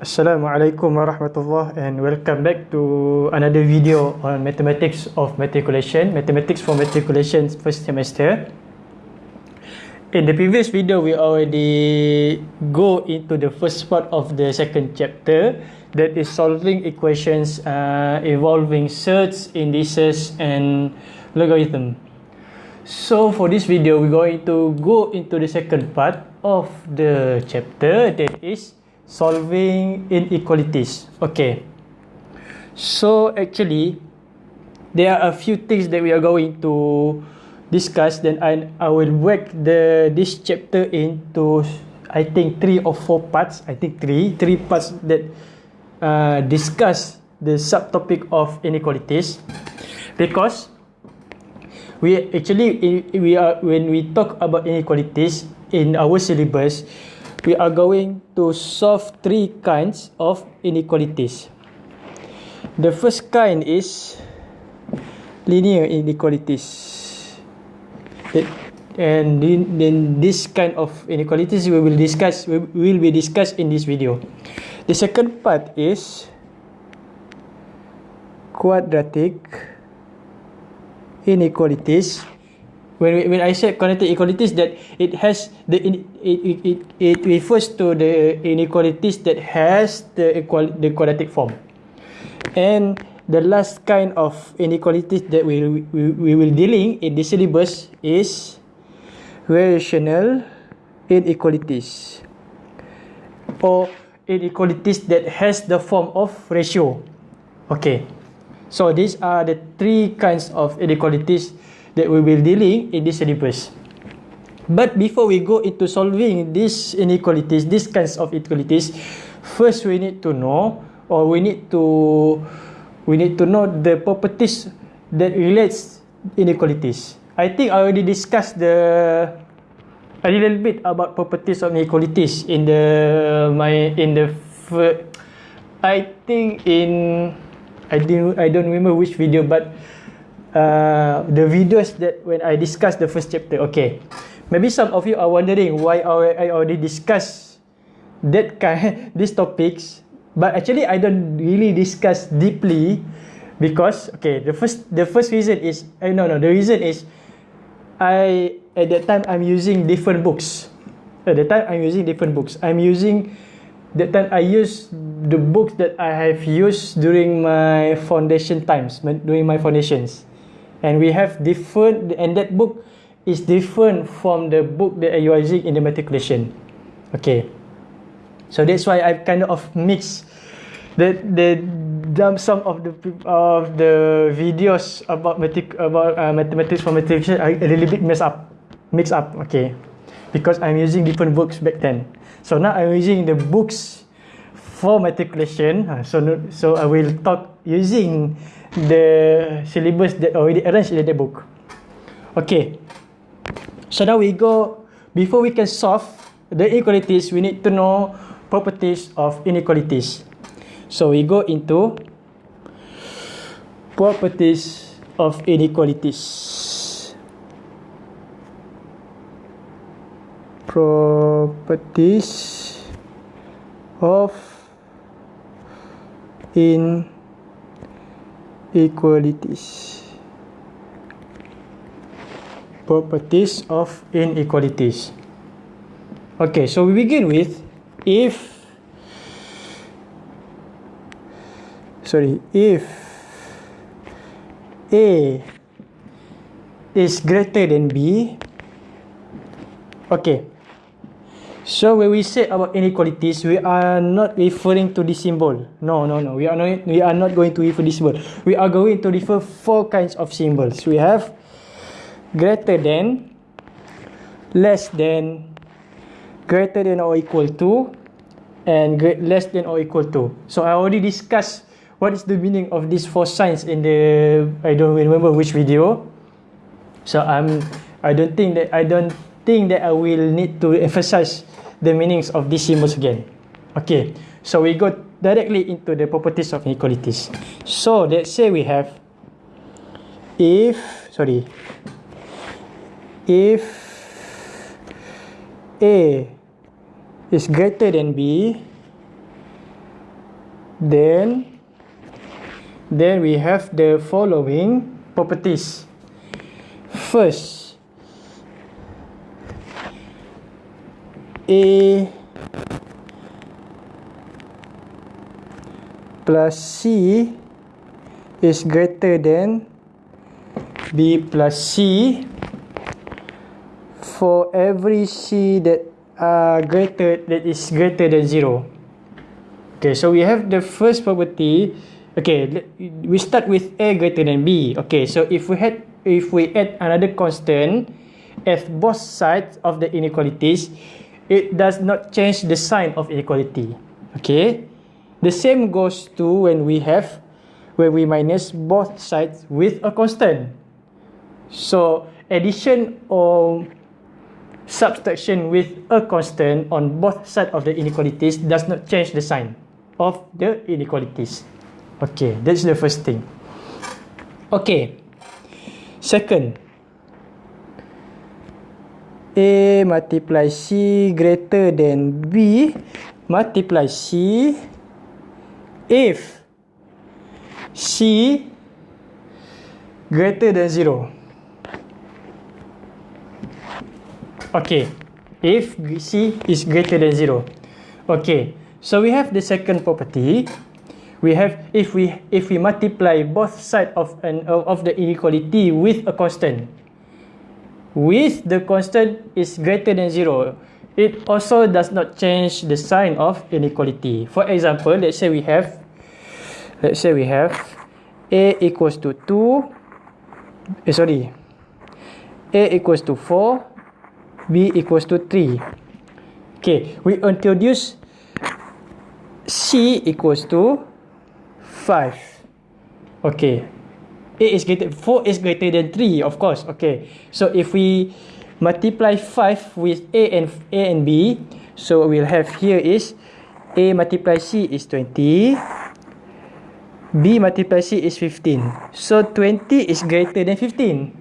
Assalamualaikum warahmatullahi and welcome back to another video on mathematics of matriculation, mathematics for matriculation first semester. In the previous video, we already go into the first part of the second chapter that is solving equations uh, involving surds, indices and logarithm. So for this video, we're going to go into the second part of the chapter that is solving inequalities. Okay. So actually, there are a few things that we are going to discuss. Then I I will break the this chapter into I think three or four parts. I think three three parts that uh, discuss the subtopic of inequalities because we actually we are when we talk about inequalities in our syllabus we are going to solve three kinds of inequalities. The first kind is linear inequalities. And then this kind of inequalities we will discuss will be discussed in this video. The second part is quadratic inequalities when when I said quadratic inequalities that it has the it, it, it, it refers to the inequalities that has the equal the quadratic form. And the last kind of inequalities that we, we, we will dealing in the syllabus is rational inequalities. Or inequalities that has the form of ratio. Okay. So these are the three kinds of inequalities that we will dealing in this syllabus. But before we go into solving these inequalities, these kinds of inequalities, first we need to know or we need to we need to know the properties that relates inequalities. I think I already discussed the a little bit about properties of inequalities in the my in the I think in I didn't I don't remember which video but uh, the videos that when I discuss the first chapter. Okay, maybe some of you are wondering why I already discuss that kind these topics, but actually I don't really discuss deeply because okay, the first the first reason is uh, no no the reason is I at that time I'm using different books. At that time I'm using different books. I'm using that time I use the books that I have used during my foundation times during my foundations and we have different and that book is different from the book that you are using in the matriculation. Okay. So that's why i kind of mix the the some of the of the videos about matric about uh, mathematics for matriculation I a little bit mess up mix up okay. Because i'm using different books back then. So now i'm using the books for matriculation. So so i will talk using the syllabus that already arranged in the book. Okay. So now we go, before we can solve the inequalities, we need to know properties of inequalities. So we go into properties of inequalities. Properties of inequalities equalities properties of inequalities. Okay so we begin with if sorry if a is greater than b okay So when we say about inequalities, we are not referring to this symbol. No, no, no. We are not. We are not going to refer this symbol. We are going to refer four kinds of symbols. We have greater than, less than, greater than or equal to, and less than or equal to. So I already discussed what is the meaning of these four signs in the. I don't remember which video. So I'm. I don't think that I don't think that I will need to emphasize the meanings of these symbols again. Okay, so we go directly into the properties of inequalities. So let's say we have if sorry if A is greater than B then then we have the following properties first a plus c is greater than b plus c. For every c that are greater that is greater than 0 okay so we have the first property. Okay we start with a greater than b. Okay so if we had if we add another constant at both sides of the inequalities it does not change the sign of inequality okay? The same goes to when we have when we minus both sides with a constant. So addition or subtraction with a constant on both sides of the inequalities does not change the sign of the inequalities. Okay that's the first thing. Okay. Second, A multiply C greater than B multiply C. If C greater than 0. Okay, if C is greater than 0. Okay, so we have the second property. We have if we if we multiply both side of an of the inequality with a constant with the constant is greater than zero it also does not change the sign of inequality. For example let's say we have let's say we have a equals to 2 eh, sorry a equals to 4 b equals to 3 okay we introduce c equals to 5 okay a is greater 4 is greater than 3 of course okay. So if we multiply 5 with a and a and b so we'll have here is a multiply c is 20 b multiply c is 15 so 20 is greater than 15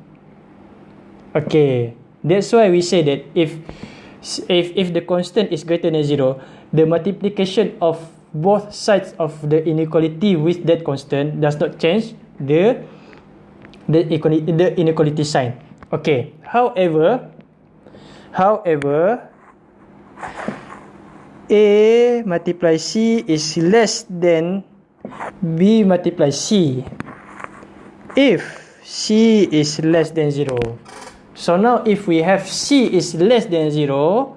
okay that's why we say that if if if the constant is greater than 0 the multiplication of both sides of the inequality with that constant does not change the the equality the inequality sign. Okay. However however a multiply c is less than b multiply c. If c is less than 0 so now if we have c is less than 0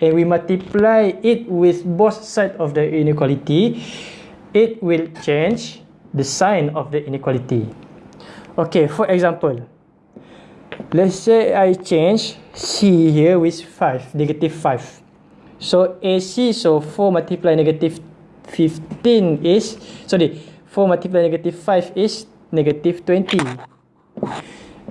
and we multiply it with both sides of the inequality, it will change the sign of the inequality. Okay, for example, let's say I change C here with 5, negative 5. So AC, so 4 multiply negative 15 is, sorry, 4 multiply negative 5 is negative 20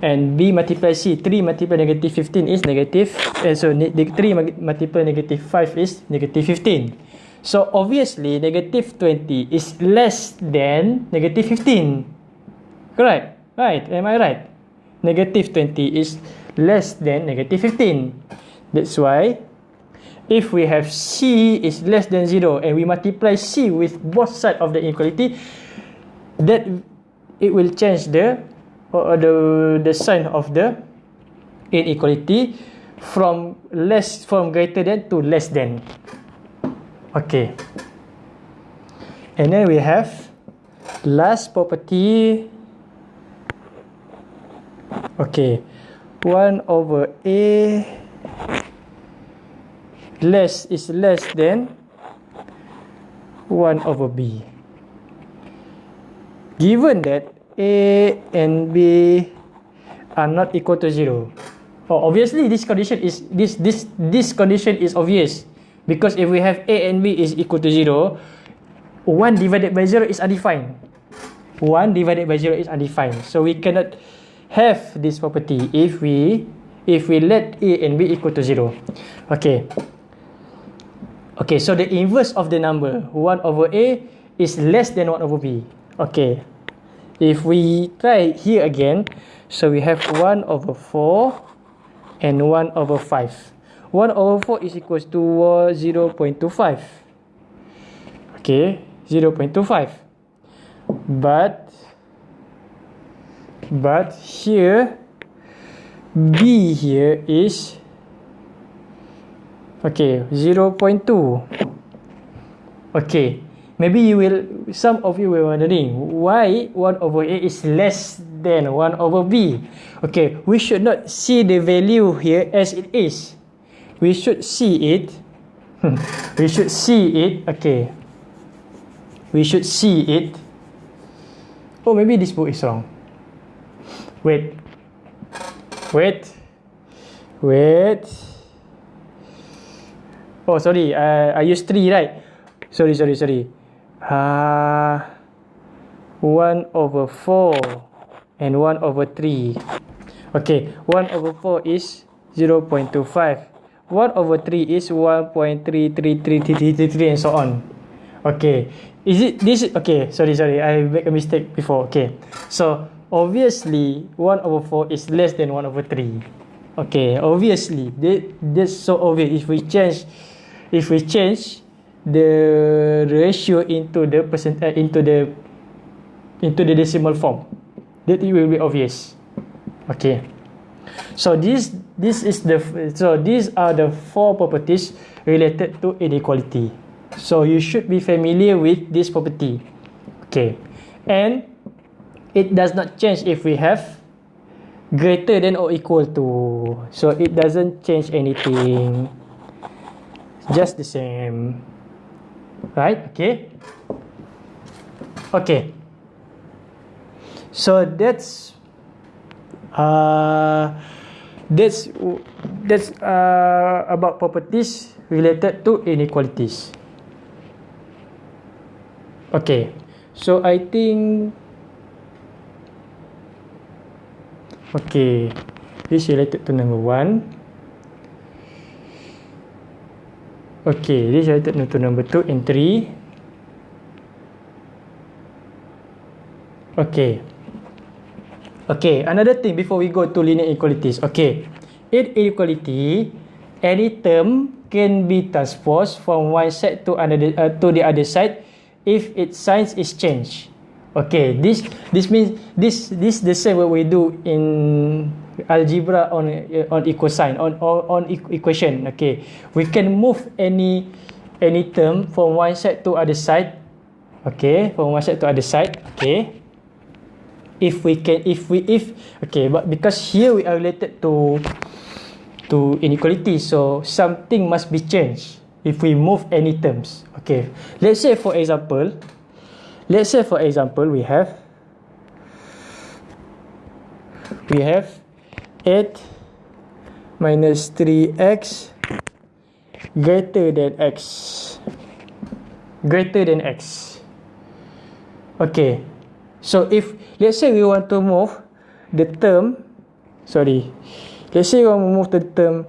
and b multiply c 3 multiply negative 15 is negative and so 3 multiply negative 5 is negative 15 so obviously negative 20 is less than negative 15 correct right am i right? Negative 20 is less than negative 15 that's why if we have c is less than 0 and we multiply c with both sides of the inequality that it will change the or the the sign of the inequality from less from greater than to less than. Okay. And then we have last property okay 1 over a less is less than 1 over b given that A and B are not equal to zero. Oh, obviously this condition is this this this condition is obvious because if we have A and B is equal to zero, one divided by zero is undefined. One divided by zero is undefined. So we cannot have this property if we if we let A and B equal to zero. Okay. Okay, so the inverse of the number 1 over A is less than 1 over B. Okay, if we try here again so we have 1 over 4 and 1 over 5 1 over 4 is equals to 0 0.25 okay 0.25 but but here B here is okay 0.2 okay maybe you will some of you will wondering why 1 over A is less than 1 over B? Okay we should not see the value here as it is. We should see it we should see it okay. We should see it. Oh maybe this book is wrong wait. Wait. Wait. Oh sorry. Uh, I use 3 right? Sorry sorry sorry. Uh, 1 over 4 and 1 over 3 okay 1 over 4 is 0 0.25 1 over 3 is 1.33333 and so on. Okay. Is it this? Okay, sorry, sorry. I make a mistake before. Okay, so obviously one over four is less than one over three. Okay, obviously that that's so obvious. If we change, if we change the ratio into the percent uh, into the into the decimal form, that it will be obvious. Okay, so this this is the so these are the four properties related to inequality. So you should be familiar with this property. Okay. And it does not change if we have greater than or equal to. So it doesn't change anything. Just the same. Right? Okay. Okay. So that's uh that's that's uh about properties related to inequalities. Okay, so I think okay, this related to number one. Okay, this related to number two and three. Okay. Okay, another thing before we go to linear inequalities. Okay, in inequality, any term can be transposed from one side to another uh, to the other side if its sign is changed. Okay, this this means this this the same what we do in algebra on on equation on on, on equation. Okay, we can move any any term from one side to other side. Okay, from one side to other side. Okay, if we can if we if okay, but because here we are related to to inequality, so something must be changed if we move any terms. Okay, let's say for example, let's say for example we have we have 8 minus 3x greater than x. Greater than x. Okay. So if let's say we want to move the term sorry let's say we want to move the term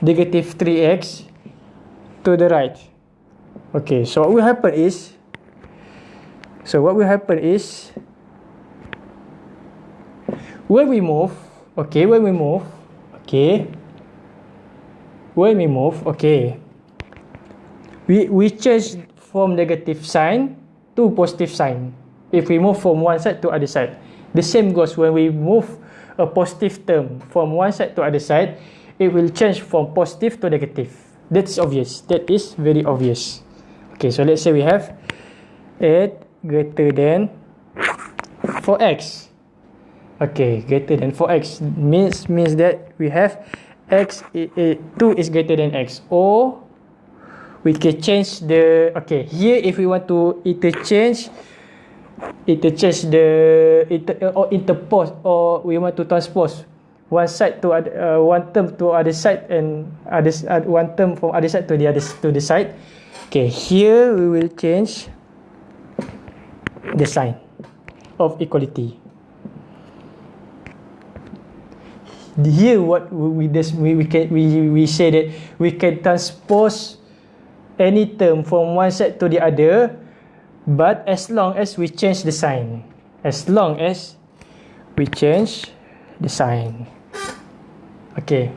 negative 3x to the right. Okay, so what will happen is, so what will happen is, when we move, okay, when we move, okay, when we move, okay, we we change from negative sign to positive sign. If we move from one side to other side, the same goes when we move a positive term from one side to other side, it will change from positive to negative. That's obvious. That is very obvious. Okay, so let's say we have 8 greater than 4x. Okay, greater than 4x means means that we have x 2 is greater than x or we can change the okay here if we want to interchange interchange the inter, or interpose or we want to transpose one side to uh, one term to other side and other uh, one term from other side to the other to the side. Okay, here we will change the sign of equality. Here, what we this we, we can we we say that we can transpose any term from one side to the other, but as long as we change the sign, as long as we change the sign. Okay.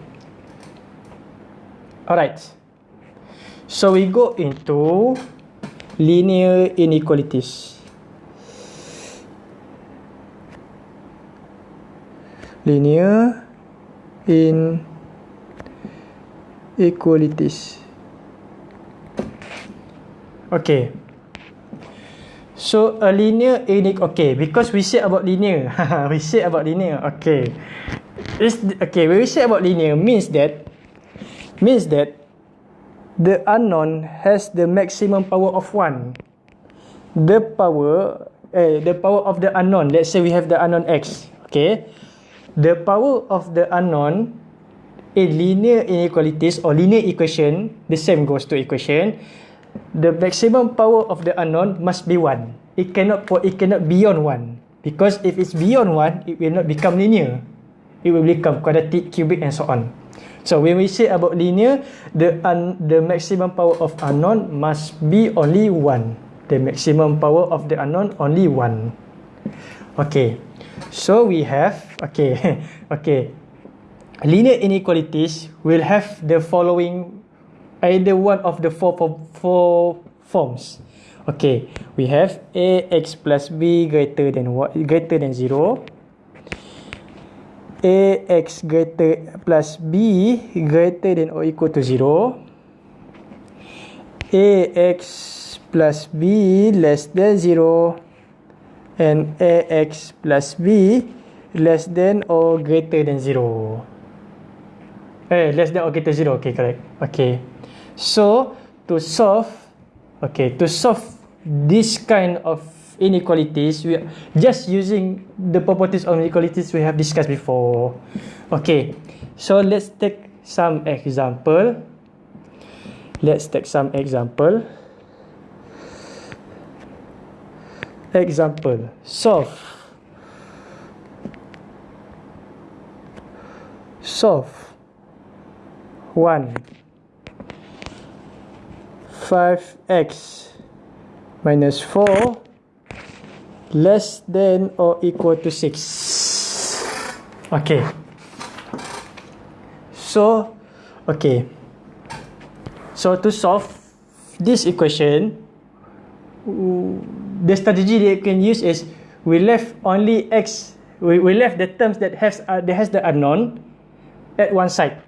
Alright. So we go into linear inequalities. Linear inequalities. Okay. So a linear inequality. Okay, because we said about linear. we said about linear. Okay. It's, okay, when we say about linear means that means that the unknown has the maximum power of 1. The power eh the power of the unknown. Let's say we have the unknown x, okay? The power of the unknown in linear inequalities or linear equation, the same goes to equation. The maximum power of the unknown must be 1. It cannot it cannot beyond 1 because if it's beyond 1, it will not become linear. It will become quadratic, cubic and so on. So when we say about linear, the un, the maximum power of unknown must be only one. The maximum power of the unknown only one. Okay. So we have okay okay. Linear inequalities will have the following either one of the four four forms. Okay, we have ax plus b greater than what greater than zero ax greater plus b greater than or equal to 0 ax plus b less than 0 and ax plus b less than or greater than 0 eh less than or greater than 0 okay correct. Okay. So to solve okay to solve this kind of inequalities we just using the properties of inequalities we have discussed before. Okay. So let's take some example. Let's take some example example. Solve solve 1 5x minus 4 less than or equal to 6 okay. So okay. So to solve this equation the strategy you can use is we left only x we, we left the terms that has uh, that has the unknown at one side.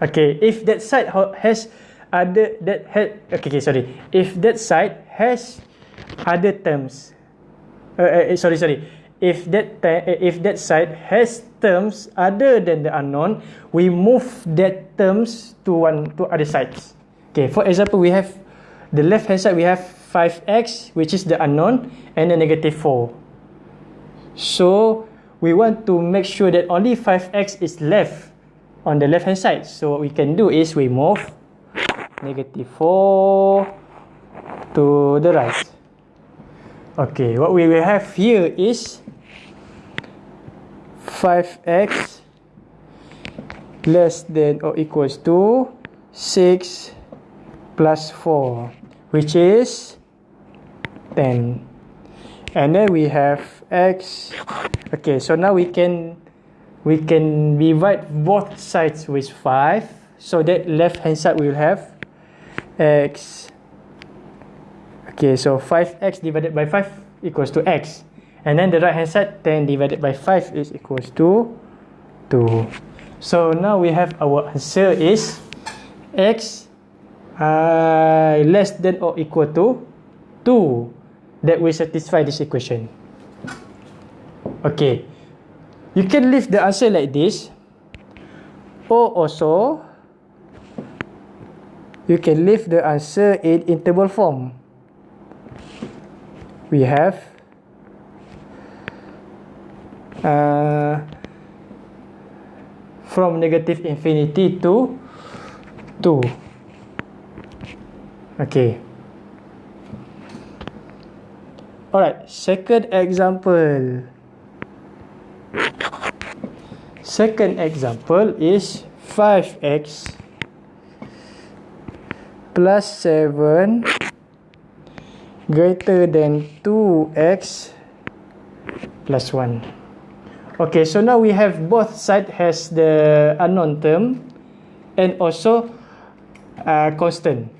Okay if that side has other that had okay, okay sorry. If that side has other terms uh, uh, sorry sorry. If that uh, if that side has terms other than the unknown we move that terms to one to other sides. Okay for example we have the left hand side we have 5x which is the unknown and the negative 4 so we want to make sure that only 5x is left on the left hand side. So what we can do is we move negative 4 to the right. Okay, what we will have here is 5x less than or equals to 6 plus 4, which is 10. And then we have x. Okay, so now we can we can divide both sides with 5. So that left hand side will have x Okay, so 5x divided by 5 equals to x. And then the right hand side, 10 divided by 5 is equals to 2. So now we have our answer is x uh, less than or equal to 2 that will satisfy this equation. Okay, you can leave the answer like this. Or also you can leave the answer in interval form. We have uh, from negative infinity to 2 okay alright second example second example is 5x plus 7 greater than 2x plus 1. Okay, so now we have both side has the unknown term and also uh, constant.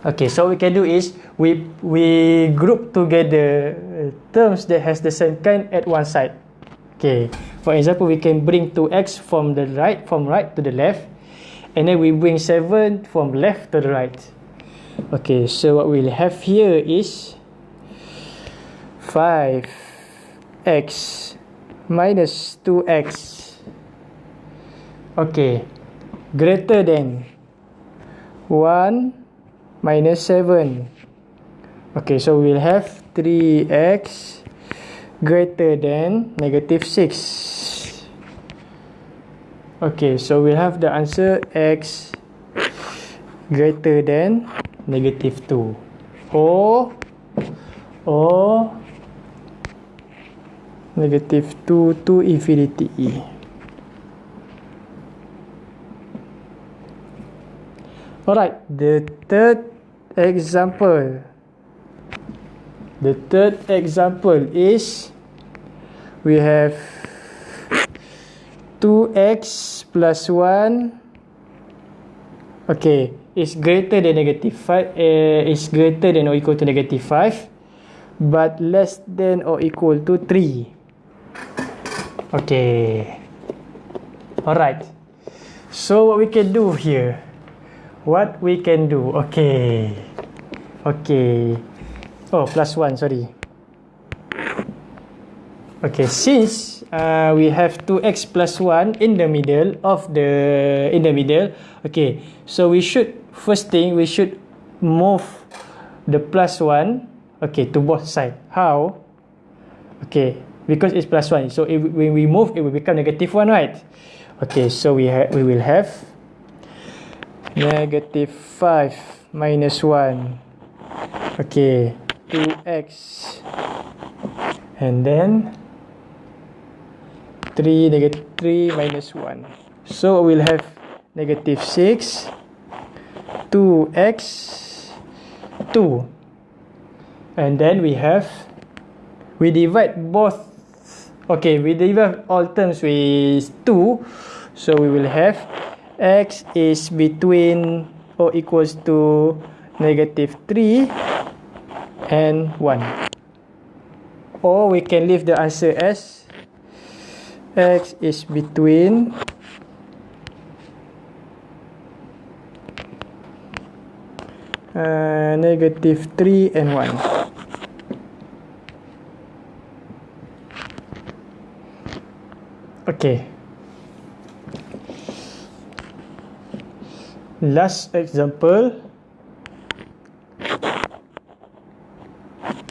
Okay, so we can do is we we group together uh, terms that has the same kind at one side. Okay, for example, we can bring 2x from the right, from right to the left, and then we bring 7 from left to the right. Okay, so what we'll have here is 5x minus 2x. Okay, greater than 1 minus 7. Okay, so we'll have 3x greater than negative 6. Okay, so we'll have the answer x greater than negative 2. Or, or negative 2 to infinity. Alright, the third example. The third example is we have 2x plus 1 okay is greater than negative 5 uh, is greater than or equal to negative 5 but less than or equal to 3 okay. Alright. So what we can do here what we can do. Okay. Okay. Oh plus 1 sorry. Okay since uh, we have 2x plus 1 in the middle of the in the middle okay so we should first thing we should move the plus 1 okay to both side. How? Okay because it's plus 1 so if, when we move it will become negative 1 right? Okay so we have we will have negative 5 minus 1 okay 2x and then 3 negative 3 minus 1 so we'll have negative 6 2x 2 and then we have we divide both. Okay we divide all terms with 2 so we will have x is between or equals to negative 3 and 1 or we can leave the answer as x is between uh, negative 3 and 1 okay last example.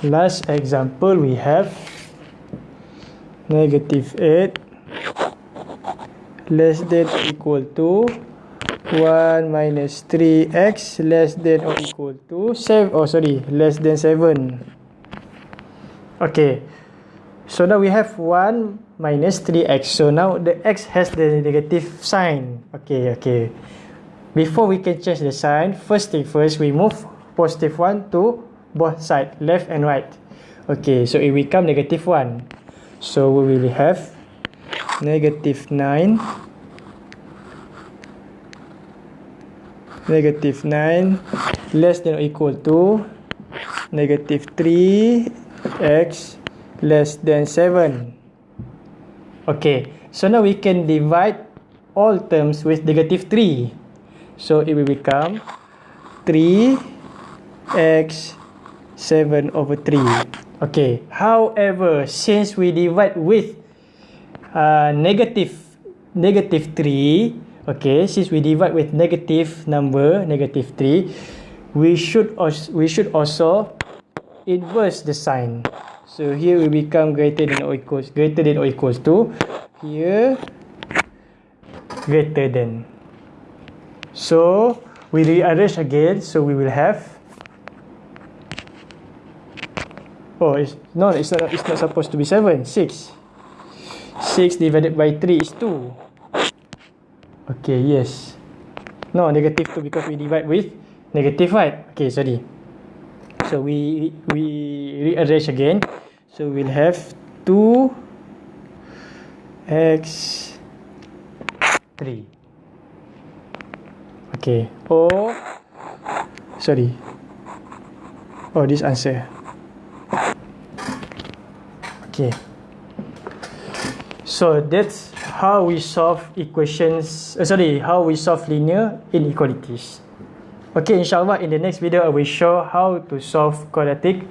Last example we have. Negative 8 less than or equal to 1 minus 3x less than or equal to 7 oh sorry. Less than 7 okay. So now we have 1 minus 3x so now the x has the negative sign. Okay okay before we can change the sign first thing first we move positive 1 to both side left and right. Okay so it become negative 1 so we will have? Negative 9 negative 9 less than or equal to negative 3 x less than 7 okay so now we can divide all terms with negative 3 So it will become 3x 7 over 3. Okay. However, since we divide with uh, negative negative 3, okay, since we divide with negative number, negative 3, we should we should also inverse the sign. So here we become greater than or equals greater than or equals to here greater than So we rearrange again. So we will have. Oh, it's no, it's not. It's not supposed to be seven. Six. Six divided by three is two. Okay. Yes. No, negative two because we divide with negative right. Okay. Sorry. So we we rearrange again. So we'll have two x three. Okay. Or sorry. Oh, this answer. Okay. So that's how we solve equations. Uh, sorry, how we solve linear inequalities. Okay, inshallah in the next video I will show how to solve quadratic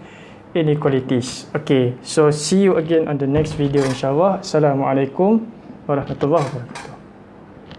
inequalities. Okay, so see you again on the next video inshallah. Assalamualaikum warahmatullahi wabarakatuh.